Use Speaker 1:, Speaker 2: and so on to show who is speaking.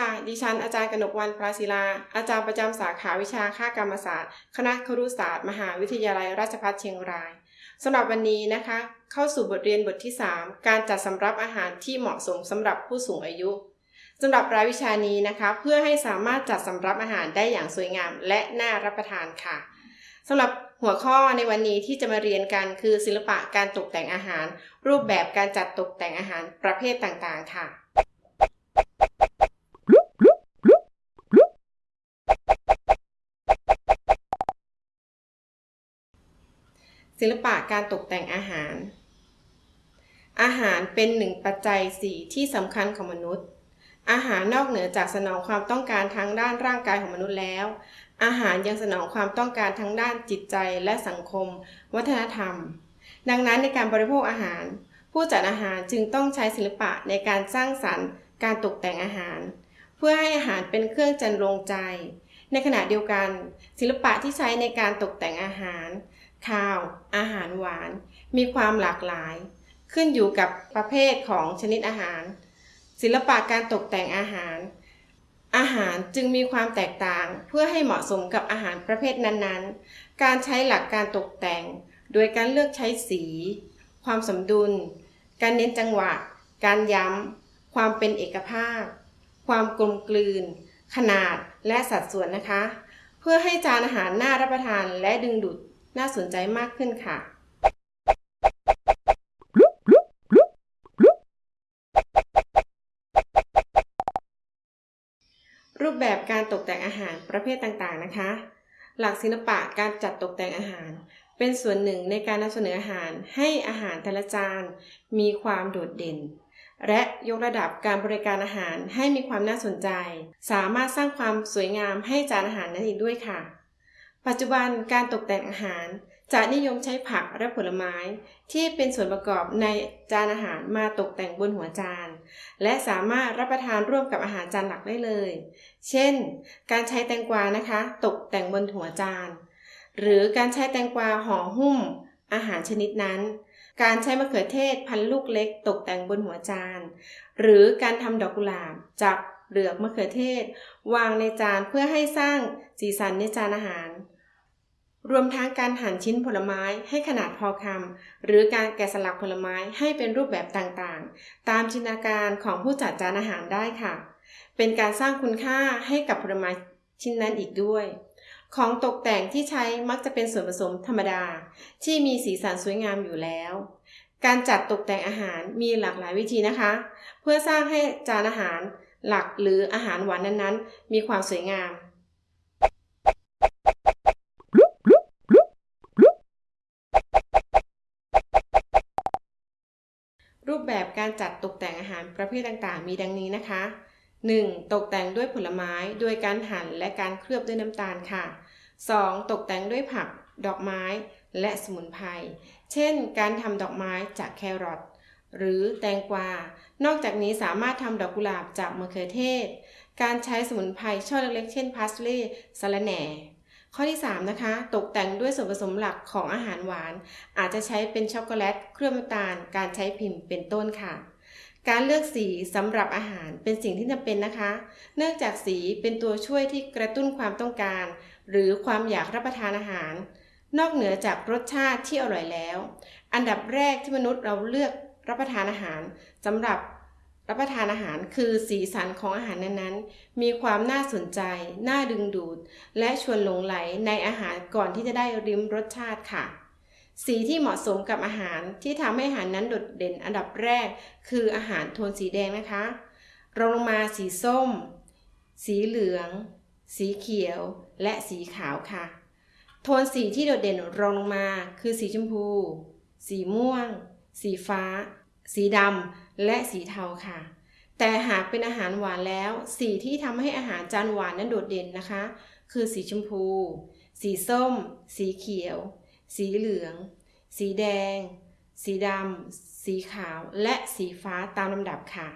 Speaker 1: ค่ะ ดิฉันอาจารย์กนกวันปราศิลา อาจารย์ประจำสาขาวิชาค่ากรรมศาสตร์ คณะครุศาสตร์ มหาวิทยาลัยราชภัฏเชียงรายสำหรับวันนี้นะคะ เข้าสู่บทเรียนบทที่ 3 การจัดสำรับอาหารที่เหมาะสมสำหรับผู้สูงอายุสำหรับรายวิชานี้นะคะ เพื่อให้สามารถจัดสำรับอาหารได้อย่างสวยงามและน่ารับประทานค่ะสำหรับหัวข้อในวันนี้ที่จะมาเรียนกันคือศิลปะการตกแต่งอาหาร รูปแบบการจัดตกแต่งอาหารประเภทต่างๆ ค่ะ ศิลปะการตกแต่งอาหาร อาหารเป็นหนึ่งปัจจัยสี่ที่สำคัญของมนุษย์ อาหารนอกเหนือจากสนองความต้องการทางด้านร่างกายของมนุษย์แล้ว อาหารยังสนองความต้องการทางด้านจิตใจและสังคม วัฒนธรรม ดังนั้นในการบริโภคอาหาร ผู้จัดอาหารจึงต้องใช้ศิลปะในการสร้างสรรค์ การตกแต่งอาหาร เพื่อให้อาหารเป็นเครื่องจันโรงใจ ในขณะเดียวกัน ศิลปะที่ใช้ในการตกแต่งอาหาร ข้าว อาหารหวาน มีความหลากหลาย ขึ้นอยู่กับประเภทของชนิดอาหาร ศิลปะการตกแต่งอาหาร อาหารจึงมีความแตกต่างเพื่อให้เหมาะสมกับอาหารประเภทนั้นๆ การใช้หลักการตกแต่ง โดยการเลือกใช้สี ความสมดุล การเน้นจังหวะ การย้ำ ความเป็นเอกภาพ ความกลมกลืน ขนาดและสัดส่วนนะคะ เพื่อให้จานอาหารน่ารับประทานและดึงดูด น่าสนใจมากขึ้นค่ะ รูปแบบการตกแต่งอาหารประเภทต่างๆนะคะ หลักศิลปะการจัดตกแต่งอาหาร เป็นส่วนหนึ่งในการนำเสนออาหารให้อาหารแต่ละจานมีความโดดเด่นและยกระดับการบริการอาหารให้มีความน่าสนใจ สามารถสร้างความสวยงามให้จานอาหารนั้นอีกด้วยค่ะ ปัจจุบันการตกแต่งอาหารจะนิยมใช้ผักและผลไม้ ที่เป็นส่วนประกอบในจานอาหารมาตกแต่งบนหัวจาน และสามารถรับประทานร่วมกับอาหารจานหลักได้เลย เช่น การใช้แตงกวานะคะ ตกแต่งบนหัวจาน หรือการใช้แตงกวาห่อหุ้ม อาหารชนิดนั้น การใช้มะเขือเทศพันลูกเล็ก ตกแต่งบนหัวจาน หรือการทำดอกกุหลาบจากเปลือกมะเขือเทศ วางในจานเพื่อให้สร้างสีสันในจานอาหาร รวมทั้งการหั่นชิ้นผลไม้ให้ขนาดพอคำหรือการแกะสลักผลไม้ให้เป็นรูปแบบต่างๆ ตามจินตนาการของผู้จัดจานอาหารได้ค่ะ เป็นการสร้างคุณค่าให้กับผลไม้ชิ้นนั้นอีกด้วย ของตกแต่งที่ใช้มักจะเป็นส่วนผสมธรรมดา ที่มีสีสันสวยงามอยู่แล้ว การจัดตกแต่งอาหารมีหลากหลายวิธีนะคะ เพื่อสร้างให้จานอาหารหลักหรืออาหารหวานนั้นๆ มีความสวยงาม การจัดตกแต่งอาหารประเภทต่างๆ มีดังนี้นะคะ 1. ตกแต่งด้วยผลไม้โดยการหั่นและการเคลือบด้วยน้ำตาลค่ะ 2. ตกแต่งด้วยผัก ดอกไม้ และสมุนไพร เช่น การทำดอกไม้จากแครอทหรือแตงกวา นอกจากนี้สามารถทำดอกกุหลาบจากมะเขือเทศ การใช้สมุนไพรช่อเล็กๆ เช่นพาสลีย์สะระแหน่ ข้อที่ 3 นะคะ ตกแต่งด้วยส่วนผสมหลักของอาหารหวาน อาจจะใช้เป็นช็อกโกแลต เคลือบน้ำตาล การใช้พิมพ์เป็นต้นค่ะ การเลือกสีสำหรับอาหารเป็นสิ่งที่จำเป็นนะคะ เนื่องจากสีเป็นตัวช่วยที่กระตุ้นความต้องการ หรือความอยากรับประทานอาหาร นอกเหนือจากรสชาติที่อร่อยแล้ว อันดับแรกที่มนุษย์เราเลือกรับประทานอาหารสำหรับ รับประทานอาหารคือสีสันของอาหารนั้นๆ มีความน่าสนใจ น่าดึงดูด และชวนหลงไหลในอาหารก่อนที่จะได้ริมรสชาติค่ะ สีที่เหมาะสมกับอาหารที่ทำให้อาหารนั้นโดดเด่นอันดับแรก คืออาหารโทนสีแดงนะคะรองลงมาสีส้ม สีเหลือง สีเขียว และสีขาวค่ะ โทนสีที่โดดเด่นรองลงมา คือสีชมพู สีม่วง สีฟ้า สีดำและสีเทาค่ะ แต่หากเป็นอาหารหวานแล้ว สีที่ทำให้อาหารจานหวานนั้นโดดเด่นนะคะ คือสีชมพู สีส้ม สีเขียว สีเหลือง สีแดง สีดำ สีขาว และสีฟ้าตามลำดับค่ะ